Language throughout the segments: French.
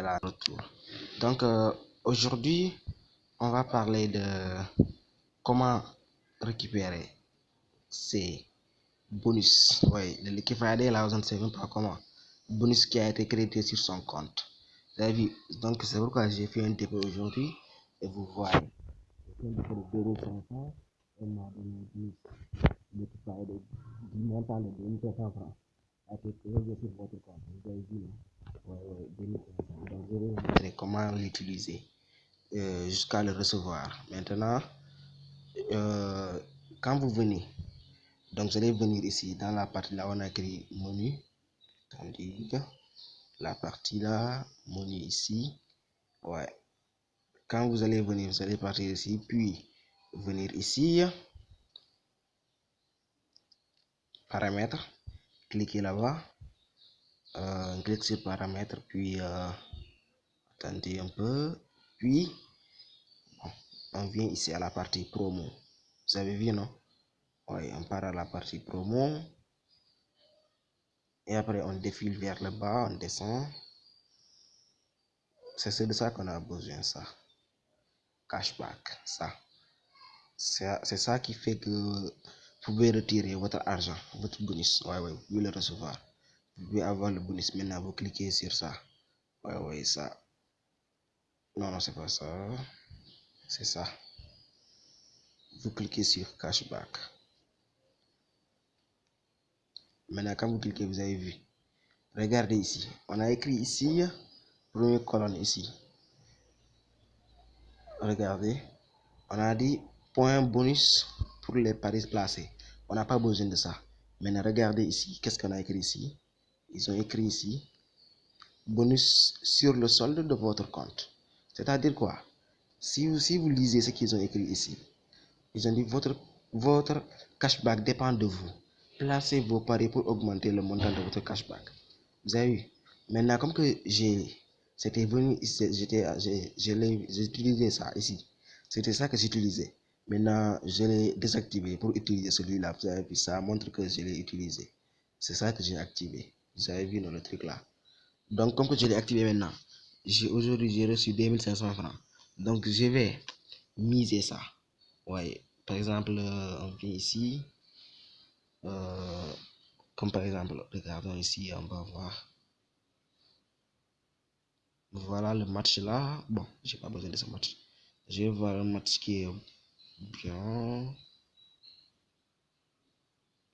là retour. Donc euh, aujourd'hui, on va parler de comment récupérer ces bonus. Oui, Friday, là, ne même comment. Bonus qui a été crédité sur son compte. Donc c'est pourquoi j'ai fait un dépôt aujourd'hui. Et vous voyez, un dépôt de 2500 et m'a donné un bonus Liquid Friday du montant de 2500 francs. A été crédité sur votre compte. Vous avez vu, Ouais, ouais, 2500. Donc je vais comment l'utiliser euh, jusqu'à le recevoir. Maintenant, euh, quand vous venez, donc vous allez venir ici dans la partie là on a écrit menu, tandis la partie là, menu ici, ouais. Quand vous allez venir, vous allez partir ici, puis venir ici, paramètres, cliquez là-bas, euh, sur paramètres, puis euh, attendez un peu, puis on vient ici à la partie promo. Vous avez vu, non? Oui, on part à la partie promo. Et après, on défile vers le bas, on descend. C'est de ça qu'on a besoin, ça. Cashback, ça. C'est ça qui fait que vous pouvez retirer votre argent, votre bonus. Ouais, ouais, vous le recevoir. Vous pouvez avoir le bonus. Maintenant, vous cliquez sur ça. Ouais, ouais, ça. Non, non, c'est pas ça. C'est ça. Vous cliquez sur cashback. Maintenant, quand vous cliquez, vous avez vu. Regardez ici. On a écrit ici, première colonne ici. Regardez. On a dit point bonus pour les paris placés. On n'a pas besoin de ça. Maintenant, regardez ici. Qu'est-ce qu'on a écrit ici? Ils ont écrit ici bonus sur le solde de votre compte. C'est-à-dire quoi? Si vous, si vous lisez ce qu'ils ont écrit ici, ils ont dit votre, votre cashback dépend de vous. Placez vos paris pour augmenter le montant de votre cashback. Vous avez vu? Maintenant, comme que j'ai c'était venu, j'ai utilisé ça ici. C'était ça que j'utilisais. Maintenant, je l'ai désactivé pour utiliser celui-là. Vous avez vu, ça montre que je l'ai utilisé. C'est ça que j'ai activé. Vous avez vu dans le truc là. Donc, comme que je l'ai activé maintenant, aujourd'hui, j'ai reçu 2500 francs. Donc, je vais miser ça. Ouais. Par exemple, euh, on vient ici. Euh, comme par exemple, regardons ici, on va voir. Voilà le match là. Bon, j'ai pas besoin de ce match. Je vais voir un match qui est bien.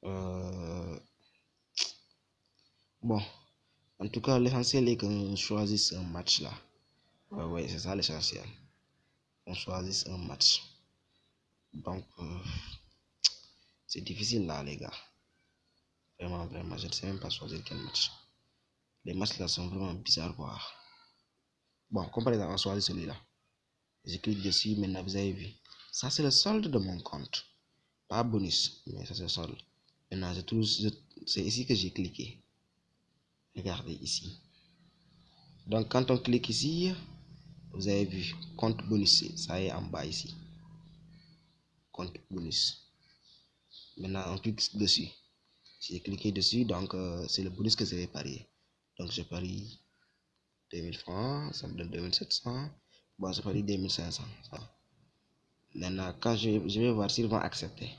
Euh, bon, en tout cas, l'essentiel est qu'on choisisse un match là. Ouais, ouais, c'est ça l'essentiel. On choisisse un match. Donc, euh, c'est difficile là, les gars. Vraiment, vraiment, je ne sais même pas choisir quel match. Les matchs là sont vraiment bizarres, quoi. Bon, comme par exemple, on choisit celui-là. Je clique dessus, maintenant vous avez vu. Ça, c'est le solde de mon compte. Pas bonus, mais ça, c'est le solde. Maintenant, c'est ici que j'ai cliqué. Regardez ici. Donc, quand on clique ici, vous avez vu, compte bonus, ça est en bas ici. Compte bonus. Maintenant, on clique dessus. J'ai cliqué dessus, donc euh, c'est le bonus que je vais parier. Donc, je parie 2000 francs, ça me donne 2700. Bon, je parie 2500. Maintenant, quand je, je vais voir s'ils vont accepter.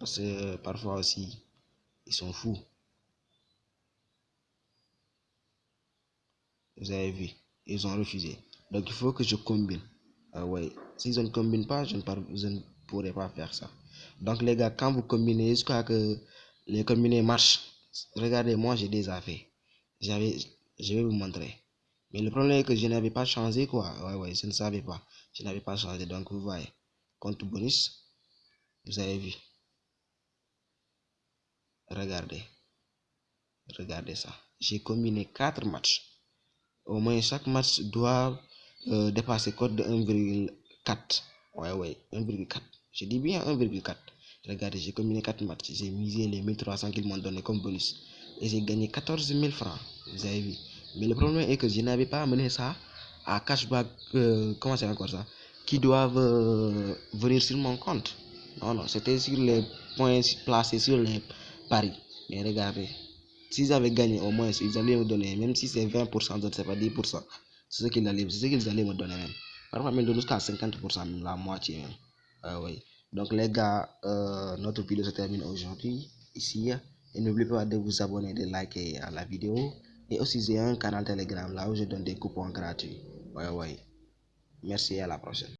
Parce que parfois aussi, ils sont fous. Vous avez vu, ils ont refusé. Donc il faut que je combine. Ah ouais. S'ils ne combinent pas, je ne, je ne pourrai pas faire ça. Donc les gars, quand vous combinez jusqu'à que les combinés marchent, regardez, moi j'ai déjà fait. J'avais, je vais vous montrer. Mais le problème est que je n'avais pas changé quoi. Ouais, ouais, je ne savais pas. Je n'avais pas changé. Donc vous voyez, compte bonus, vous avez vu. Regardez. Regardez ça. J'ai combiné quatre matchs. Au moins chaque match doit euh, dépasser code de 1,4. Ouais, ouais, 1,4. Je dis bien 1,4. Regardez, j'ai combiné 4 matchs. J'ai misé les 1300 qu'ils m'ont donné comme bonus. Et j'ai gagné 14 000 francs. Vous avez vu. Mais le problème est que je n'avais pas amené ça à cashback. Euh, comment c'est encore ça Qui doivent euh, venir sur mon compte. Non, non, c'était sur les points placés sur les paris. Mais regardez, s'ils avaient gagné au moins, ils allaient me donner, même si c'est 20%, je ne sais pas, 10%. C'est ce qu'ils allaient, ce qu'ils allaient me donner même. Parfois même jusqu'à 50%, la moitié même. Oui. Donc les gars, euh, notre vidéo se termine aujourd'hui ici. Et n'oubliez pas de vous abonner, de liker la vidéo. Et aussi j'ai un canal Telegram là où je donne des coupons gratuits. Ouais, ouais. Merci et à la prochaine.